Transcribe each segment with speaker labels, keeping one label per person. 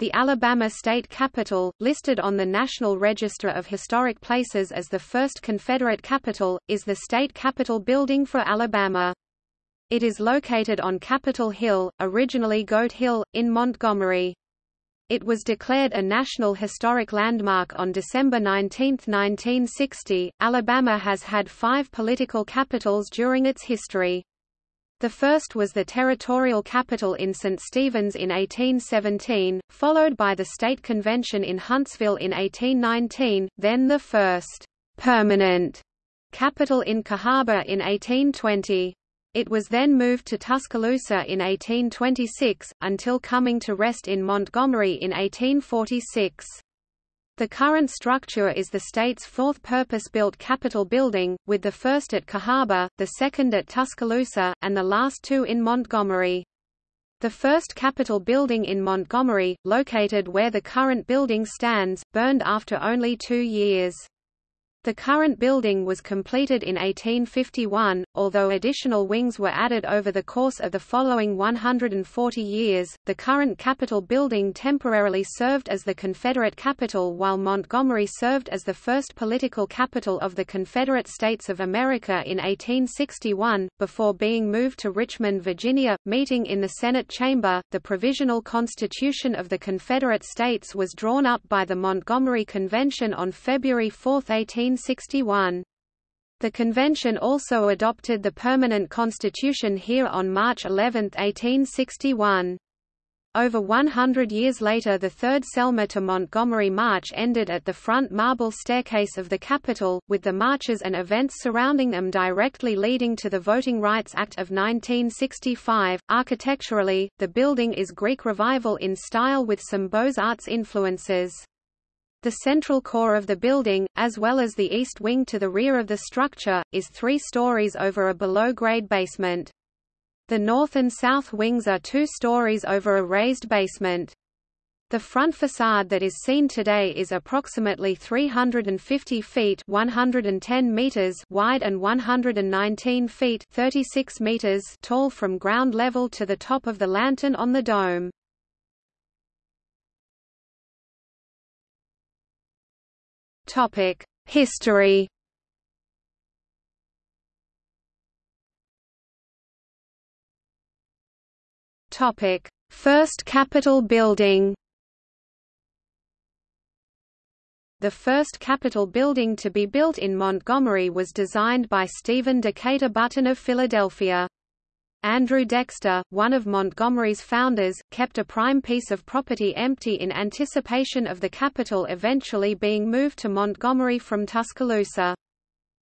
Speaker 1: The Alabama State Capitol, listed on the National Register of Historic Places as the first Confederate capital, is the state capitol building for Alabama. It is located on Capitol Hill, originally Goat Hill, in Montgomery. It was declared a National Historic Landmark on December 19, 1960. Alabama has had five political capitals during its history. The first was the territorial capital in St. Stephen's in 1817, followed by the state convention in Huntsville in 1819, then the first permanent capital in Cahaba in 1820. It was then moved to Tuscaloosa in 1826, until coming to rest in Montgomery in 1846. The current structure is the state's fourth purpose-built Capitol building, with the first at Cahaba, the second at Tuscaloosa, and the last two in Montgomery. The first Capitol building in Montgomery, located where the current building stands, burned after only two years. The current building was completed in 1851, although additional wings were added over the course of the following 140 years. The current Capitol building temporarily served as the Confederate capital while Montgomery served as the first political capital of the Confederate States of America in 1861, before being moved to Richmond, Virginia. Meeting in the Senate chamber, the Provisional Constitution of the Confederate States was drawn up by the Montgomery Convention on February 4, 18 1861. The convention also adopted the permanent constitution here on March 11, 1861. Over 100 years later the third Selma to Montgomery March ended at the front marble staircase of the Capitol, with the marches and events surrounding them directly leading to the Voting Rights Act of 1965. Architecturally, the building is Greek Revival in style with some Beaux-Arts influences. The central core of the building, as well as the east wing to the rear of the structure, is three stories over a below-grade basement. The north and south wings are two stories over a raised basement. The front facade that is seen today is approximately 350 feet 110 meters wide and 119 feet 36 meters tall from ground level to the top of the lantern on the dome. Topic: History. Topic: First Capitol building. The first Capitol building to be built in Montgomery was designed by Stephen Decatur Button of Philadelphia. Andrew Dexter, one of Montgomery's founders, kept a prime piece of property empty in anticipation of the capital eventually being moved to Montgomery from Tuscaloosa.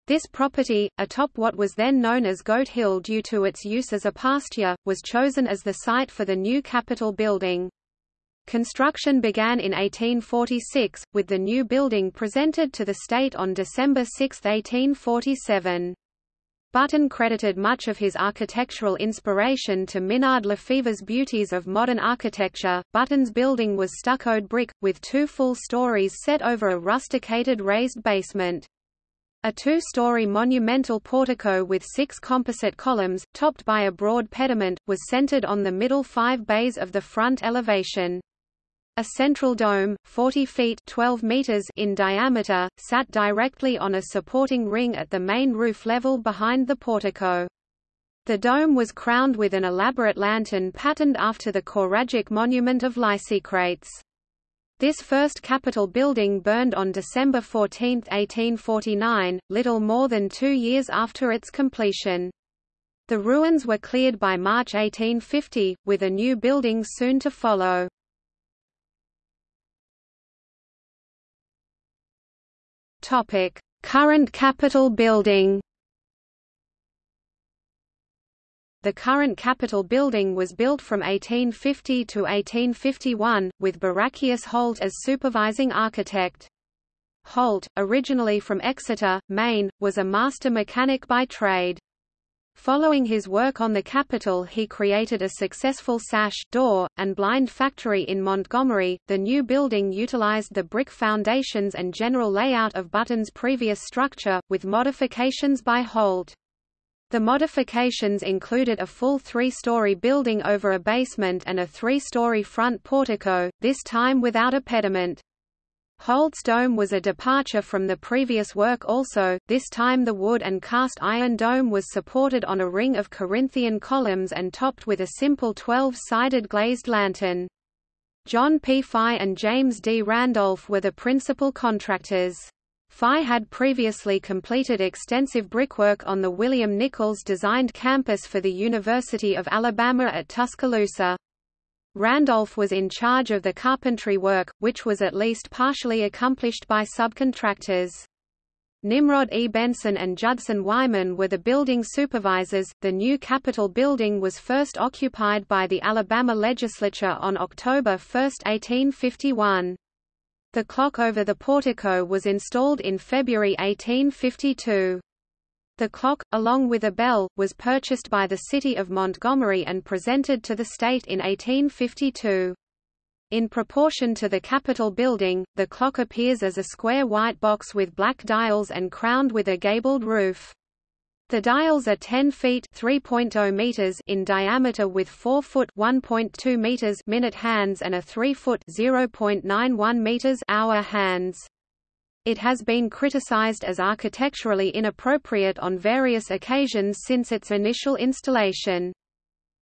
Speaker 1: This property, atop what was then known as Goat Hill due to its use as a pasture, was chosen as the site for the new Capitol building. Construction began in 1846, with the new building presented to the state on December 6, 1847. Button credited much of his architectural inspiration to Minard Lafever's beauties of modern architecture. Button's building was stuccoed brick, with two full stories set over a rusticated raised basement. A two-story monumental portico with six composite columns, topped by a broad pediment, was centered on the middle five bays of the front elevation. A central dome, 40 feet 12 meters in diameter, sat directly on a supporting ring at the main roof level behind the portico. The dome was crowned with an elaborate lantern patterned after the Choragic monument of Lysicrates. This first Capitol building burned on December 14, 1849, little more than two years after its completion. The ruins were cleared by March 1850, with a new building soon to follow. Topic: Current Capitol building. The current Capitol building was built from 1850 to 1851, with Barachius Holt as supervising architect. Holt, originally from Exeter, Maine, was a master mechanic by trade. Following his work on the Capitol he created a successful sash door, and blind factory in Montgomery. The new building utilized the brick foundations and general layout of Button's previous structure, with modifications by Holt. The modifications included a full three-story building over a basement and a three-story front portico, this time without a pediment. Holt's dome was a departure from the previous work also, this time the wood and cast iron dome was supported on a ring of Corinthian columns and topped with a simple 12-sided glazed lantern. John P. Figh and James D. Randolph were the principal contractors. Figh had previously completed extensive brickwork on the William Nichols designed campus for the University of Alabama at Tuscaloosa. Randolph was in charge of the carpentry work, which was at least partially accomplished by subcontractors. Nimrod E. Benson and Judson Wyman were the building supervisors. The new Capitol building was first occupied by the Alabama legislature on October 1, 1851. The clock over the portico was installed in February 1852. The clock, along with a bell, was purchased by the city of Montgomery and presented to the state in 1852. In proportion to the Capitol building, the clock appears as a square white box with black dials and crowned with a gabled roof. The dials are 10 feet (3.0 meters) in diameter with 4 foot (1.2 meters) minute hands and a 3 foot (0.91 meters) hour hands. It has been criticized as architecturally inappropriate on various occasions since its initial installation.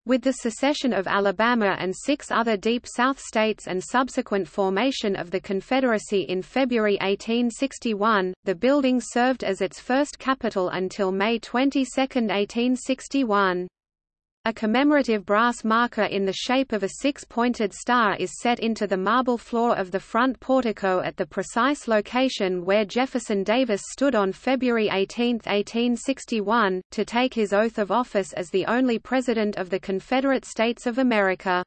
Speaker 1: With the secession of Alabama and six other Deep South states and subsequent formation of the Confederacy in February 1861, the building served as its first capital until May 22, 1861. A commemorative brass marker in the shape of a six-pointed star is set into the marble floor of the front portico at the precise location where Jefferson Davis stood on February 18, 1861, to take his oath of office as the only President of the Confederate States of America.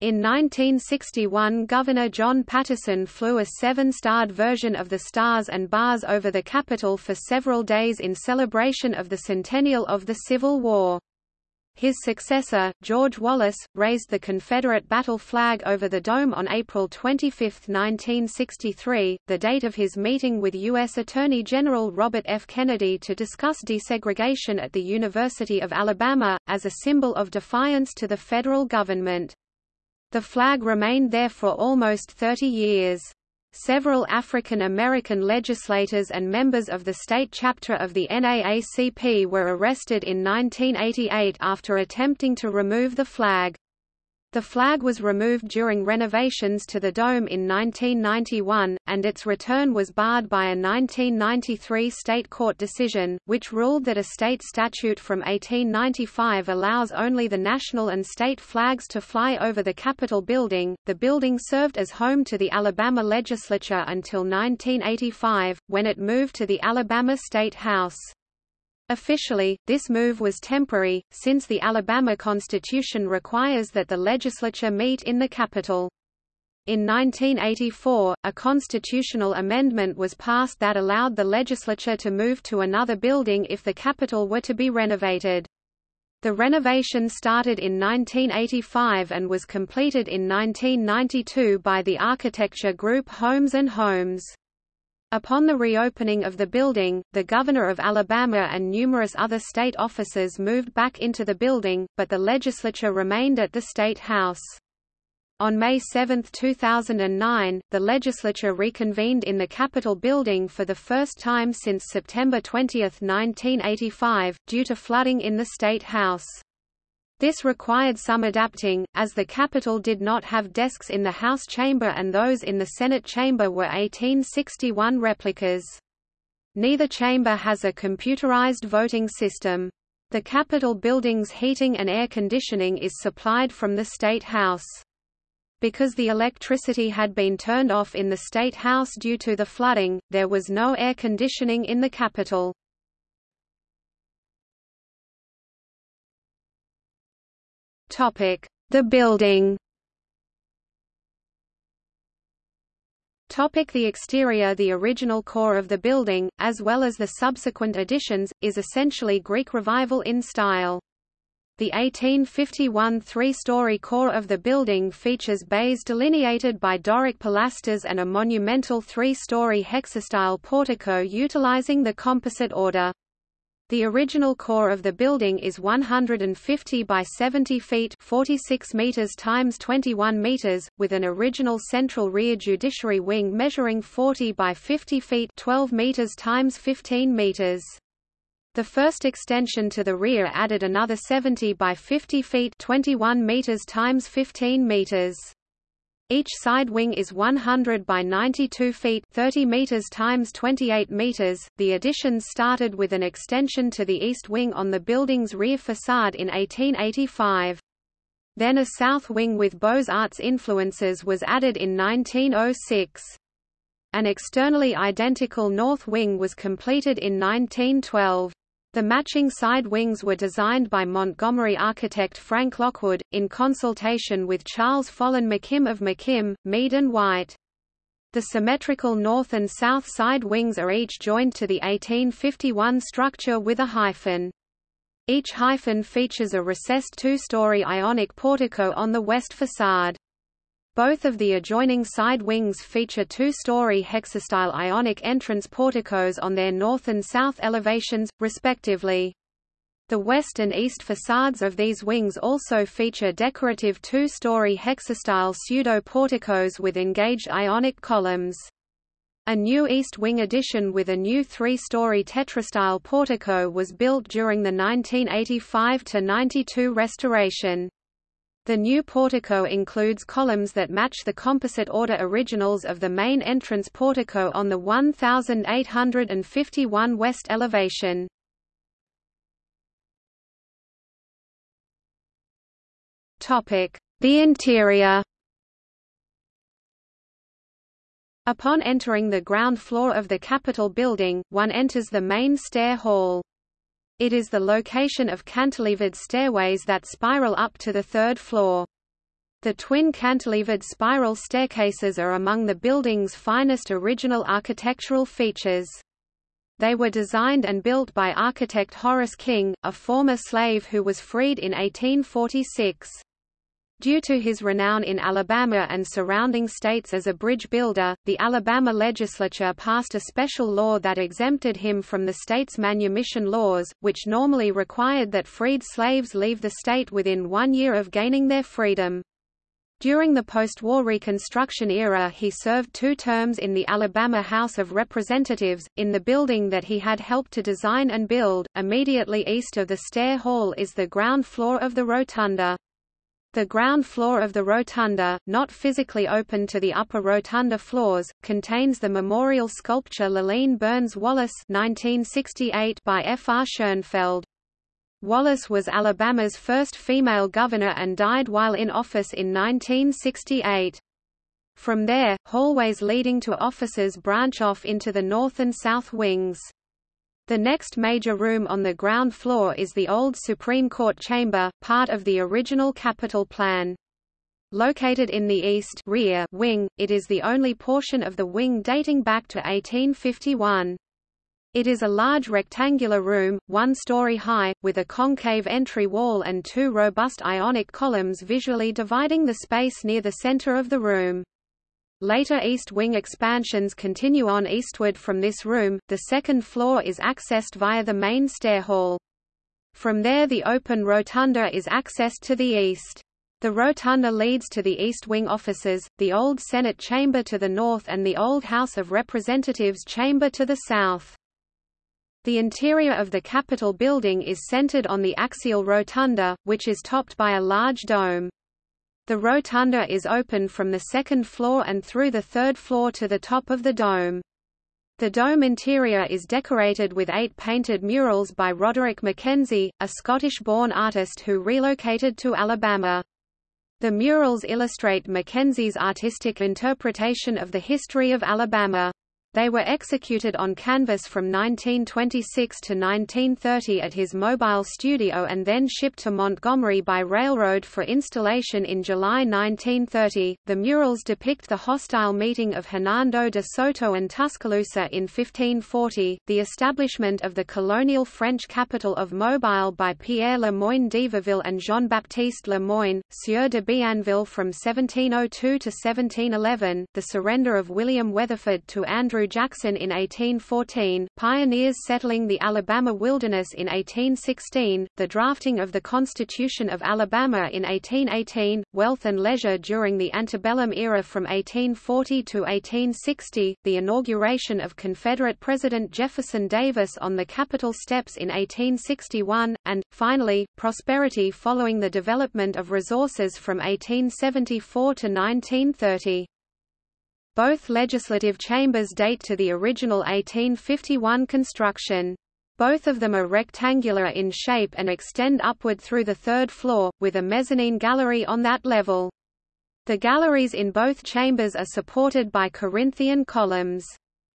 Speaker 1: In 1961 Governor John Patterson flew a seven-starred version of the Stars and Bars over the Capitol for several days in celebration of the centennial of the Civil War. His successor, George Wallace, raised the Confederate battle flag over the dome on April 25, 1963, the date of his meeting with U.S. Attorney General Robert F. Kennedy to discuss desegregation at the University of Alabama, as a symbol of defiance to the federal government. The flag remained there for almost 30 years. Several African American legislators and members of the state chapter of the NAACP were arrested in 1988 after attempting to remove the flag. The flag was removed during renovations to the dome in 1991, and its return was barred by a 1993 state court decision, which ruled that a state statute from 1895 allows only the national and state flags to fly over the Capitol building. The building served as home to the Alabama legislature until 1985, when it moved to the Alabama State House. Officially, this move was temporary, since the Alabama Constitution requires that the legislature meet in the Capitol. In 1984, a constitutional amendment was passed that allowed the legislature to move to another building if the Capitol were to be renovated. The renovation started in 1985 and was completed in 1992 by the architecture group Holmes and Holmes. Upon the reopening of the building, the governor of Alabama and numerous other state officers moved back into the building, but the legislature remained at the State House. On May 7, 2009, the legislature reconvened in the Capitol building for the first time since September 20, 1985, due to flooding in the State House. This required some adapting, as the Capitol did not have desks in the House chamber and those in the Senate chamber were 1861 replicas. Neither chamber has a computerized voting system. The Capitol building's heating and air conditioning is supplied from the State House. Because the electricity had been turned off in the State House due to the flooding, there was no air conditioning in the Capitol. The building. Topic the exterior The original core of the building, as well as the subsequent additions, is essentially Greek Revival in style. The 1851 three-story core of the building features bays delineated by Doric pilasters and a monumental three-story hexastyle portico utilizing the composite order. The original core of the building is 150 by 70 feet 46 meters times 21 meters, with an original central rear judiciary wing measuring 40 by 50 feet 12 meters times 15 meters. The first extension to the rear added another 70 by 50 feet 21 meters times 15 meters. Each side wing is 100 by 92 feet 30 meters times 28 meters. The additions started with an extension to the east wing on the building's rear facade in 1885. Then a south wing with Beaux-Arts influences was added in 1906. An externally identical north wing was completed in 1912. The matching side wings were designed by Montgomery architect Frank Lockwood, in consultation with Charles Follen McKim of McKim, Mead and White. The symmetrical north and south side wings are each joined to the 1851 structure with a hyphen. Each hyphen features a recessed two-story ionic portico on the west facade. Both of the adjoining side wings feature two-story hexastyle ionic entrance porticos on their north and south elevations, respectively. The west and east facades of these wings also feature decorative two-story hexastyle pseudo-porticos with engaged ionic columns. A new east wing addition with a new three-story tetrastyle portico was built during the 1985–92 restoration. The new portico includes columns that match the composite order originals of the main entrance portico on the 1851 west elevation. The interior Upon entering the ground floor of the Capitol building, one enters the main stair hall. It is the location of cantilevered stairways that spiral up to the third floor. The twin cantilevered spiral staircases are among the building's finest original architectural features. They were designed and built by architect Horace King, a former slave who was freed in 1846. Due to his renown in Alabama and surrounding states as a bridge builder, the Alabama legislature passed a special law that exempted him from the state's manumission laws, which normally required that freed slaves leave the state within one year of gaining their freedom. During the post-war Reconstruction era he served two terms in the Alabama House of Representatives, in the building that he had helped to design and build. Immediately east of the stair hall is the ground floor of the rotunda. The ground floor of the rotunda, not physically open to the upper rotunda floors, contains the memorial sculpture Lurleen Burns Wallace 1968 by F. R. Schoenfeld. Wallace was Alabama's first female governor and died while in office in 1968. From there, hallways leading to offices branch off into the north and south wings. The next major room on the ground floor is the old Supreme Court chamber, part of the original Capitol plan. Located in the east rear wing, it is the only portion of the wing dating back to 1851. It is a large rectangular room, one story high, with a concave entry wall and two robust ionic columns visually dividing the space near the center of the room. Later east wing expansions continue on eastward from this room, the second floor is accessed via the main stair hall. From there the open rotunda is accessed to the east. The rotunda leads to the East Wing offices, the old Senate chamber to the north and the old House of Representatives chamber to the south. The interior of the Capitol building is centered on the axial rotunda, which is topped by a large dome. The rotunda is open from the second floor and through the third floor to the top of the dome. The dome interior is decorated with eight painted murals by Roderick Mackenzie, a Scottish-born artist who relocated to Alabama. The murals illustrate Mackenzie's artistic interpretation of the history of Alabama. They were executed on canvas from 1926 to 1930 at his mobile studio and then shipped to Montgomery by railroad for installation in July 1930. The murals depict the hostile meeting of Hernando de Soto and Tuscaloosa in 1540, the establishment of the colonial French capital of Mobile by Pierre Le Moyne d'Iberville and Jean-Baptiste Le Moyne, Sieur de Bienville from 1702 to 1711, the surrender of William Weatherford to Andrew Andrew Jackson in 1814, pioneers settling the Alabama wilderness in 1816, the drafting of the Constitution of Alabama in 1818, wealth and leisure during the antebellum era from 1840 to 1860, the inauguration of Confederate President Jefferson Davis on the Capitol steps in 1861, and, finally, prosperity following the development of resources from 1874 to 1930. Both legislative chambers date to the original 1851 construction. Both of them are rectangular in shape and extend upward through the third floor, with a mezzanine gallery on that level. The galleries in both chambers are supported by Corinthian columns.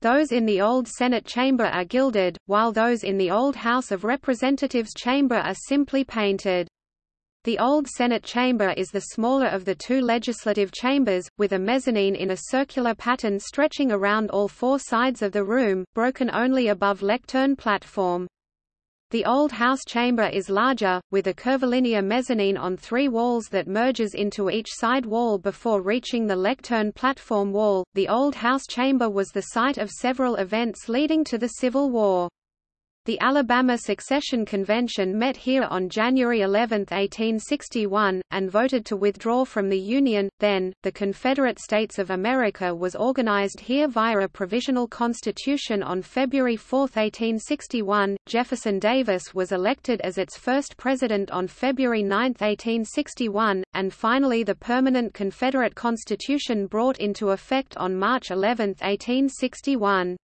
Speaker 1: Those in the Old Senate chamber are gilded, while those in the Old House of Representatives chamber are simply painted. The old Senate chamber is the smaller of the two legislative chambers, with a mezzanine in a circular pattern stretching around all four sides of the room, broken only above lectern platform. The old House chamber is larger, with a curvilinear mezzanine on three walls that merges into each side wall before reaching the lectern platform wall. The old House chamber was the site of several events leading to the Civil War. The Alabama Secession Convention met here on January 11, 1861, and voted to withdraw from the Union. Then, the Confederate States of America was organized here via a provisional constitution on February 4, 1861. Jefferson Davis was elected as its first president on February 9, 1861, and finally the permanent Confederate Constitution brought into effect on March 11, 1861.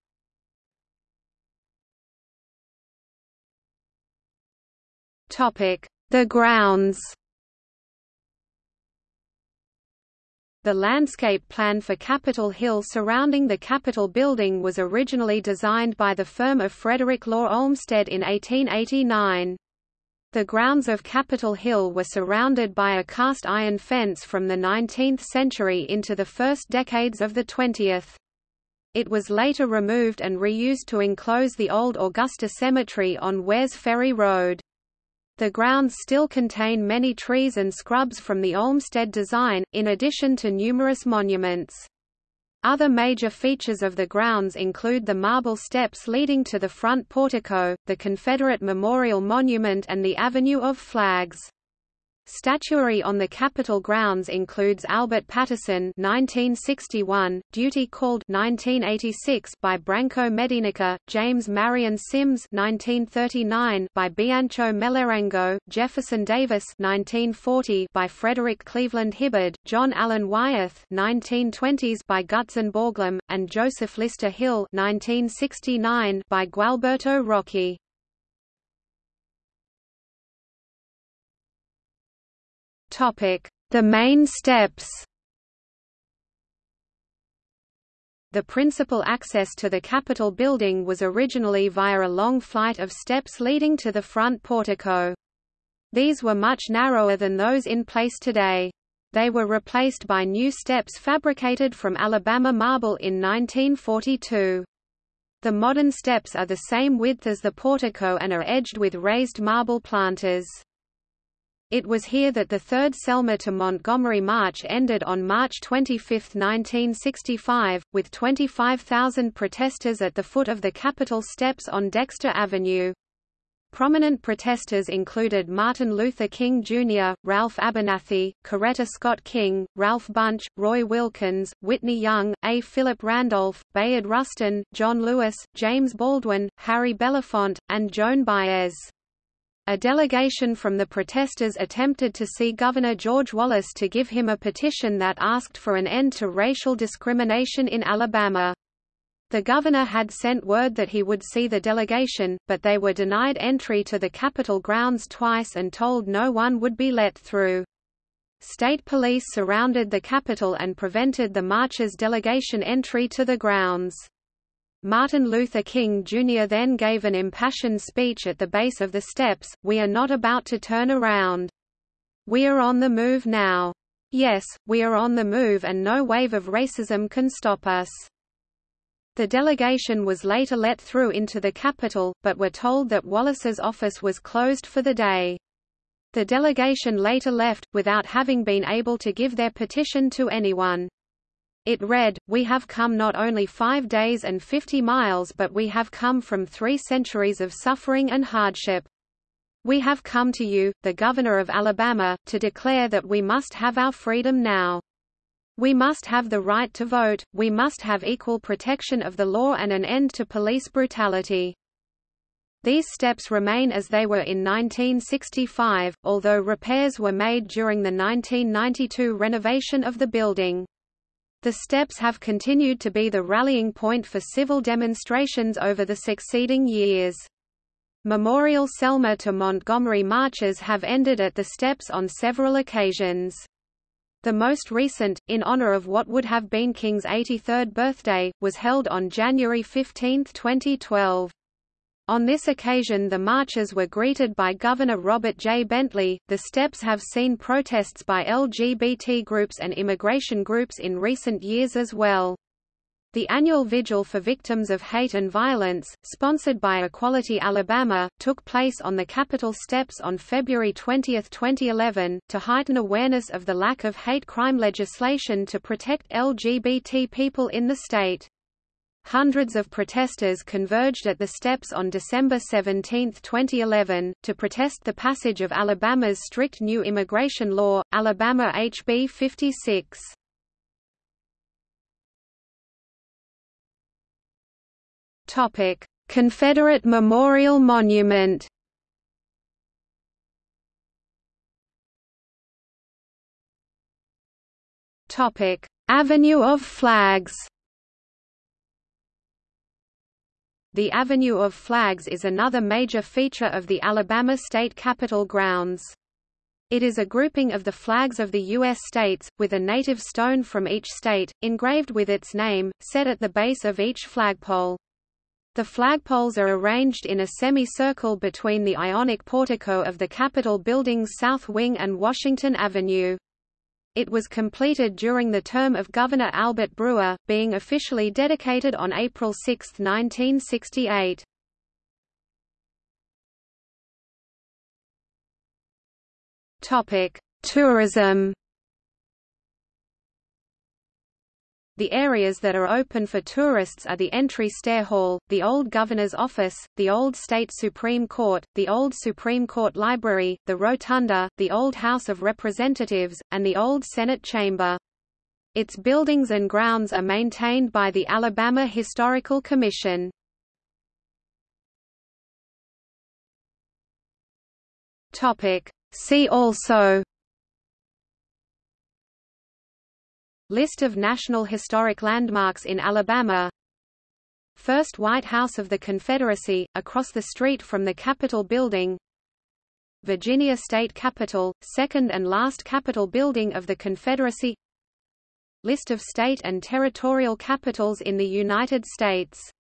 Speaker 1: The grounds The landscape plan for Capitol Hill surrounding the Capitol building was originally designed by the firm of Frederick Law Olmsted in 1889. The grounds of Capitol Hill were surrounded by a cast iron fence from the 19th century into the first decades of the 20th. It was later removed and reused to enclose the old Augusta Cemetery on Wares Ferry Road. The grounds still contain many trees and scrubs from the Olmsted design, in addition to numerous monuments. Other major features of the grounds include the marble steps leading to the front portico, the Confederate Memorial Monument and the Avenue of Flags. Statuary on the Capitol grounds includes Albert Patterson (1961), Duty Called (1986) by Branko Medenica, James Marion Sims (1939) by Biancho Melerengo, Jefferson Davis (1940) by Frederick Cleveland Hibbard, John Allen Wyeth (1920s) by Gutzon Borglum, and Joseph Lister Hill (1969) by Gualberto Rocchi. The main steps The principal access to the Capitol building was originally via a long flight of steps leading to the front portico. These were much narrower than those in place today. They were replaced by new steps fabricated from Alabama marble in 1942. The modern steps are the same width as the portico and are edged with raised marble planters. It was here that the Third Selma to Montgomery March ended on March 25, 1965, with 25,000 protesters at the foot of the Capitol steps on Dexter Avenue. Prominent protesters included Martin Luther King Jr., Ralph Abernathy, Coretta Scott King, Ralph Bunche, Roy Wilkins, Whitney Young, A. Philip Randolph, Bayard Rustin, John Lewis, James Baldwin, Harry Belafonte, and Joan Baez. A delegation from the protesters attempted to see Governor George Wallace to give him a petition that asked for an end to racial discrimination in Alabama. The governor had sent word that he would see the delegation, but they were denied entry to the Capitol grounds twice and told no one would be let through. State police surrounded the Capitol and prevented the march's delegation entry to the grounds. Martin Luther King Jr. then gave an impassioned speech at the base of the steps, We are not about to turn around. We are on the move now. Yes, we are on the move and no wave of racism can stop us. The delegation was later let through into the Capitol, but were told that Wallace's office was closed for the day. The delegation later left, without having been able to give their petition to anyone. It read, We have come not only five days and fifty miles but we have come from three centuries of suffering and hardship. We have come to you, the Governor of Alabama, to declare that we must have our freedom now. We must have the right to vote, we must have equal protection of the law and an end to police brutality. These steps remain as they were in 1965, although repairs were made during the 1992 renovation of the building. The steps have continued to be the rallying point for civil demonstrations over the succeeding years. Memorial Selma to Montgomery marches have ended at the steps on several occasions. The most recent, in honor of what would have been King's 83rd birthday, was held on January 15, 2012. On this occasion the marchers were greeted by Governor Robert J. Bentley. The steps have seen protests by LGBT groups and immigration groups in recent years as well. The annual Vigil for Victims of Hate and Violence, sponsored by Equality Alabama, took place on the Capitol steps on February 20, 2011, to heighten awareness of the lack of hate crime legislation to protect LGBT people in the state. Hundreds of protesters converged at the steps on December 17, 2011, to protest the passage of Alabama's strict new immigration law, Alabama HB 56. Topic: Confederate Memorial Monument. Topic: Avenue of Flags. The Avenue of Flags is another major feature of the Alabama State Capitol grounds. It is a grouping of the flags of the U.S. states, with a native stone from each state, engraved with its name, set at the base of each flagpole. The flagpoles are arranged in a semicircle between the Ionic portico of the Capitol building's south wing and Washington Avenue. It was completed during the term of Governor Albert Brewer, being officially dedicated on April 6, 1968. Tourism The areas that are open for tourists are the entry stair hall, the old governor's office, the old state Supreme Court, the old Supreme Court Library, the rotunda, the old House of Representatives, and the old Senate chamber. Its buildings and grounds are maintained by the Alabama Historical Commission. See also List of National Historic Landmarks in Alabama. First White House of the Confederacy, across the street from the Capitol Building. Virginia State Capitol, second and last Capitol building of the Confederacy. List of state and territorial capitals in the United States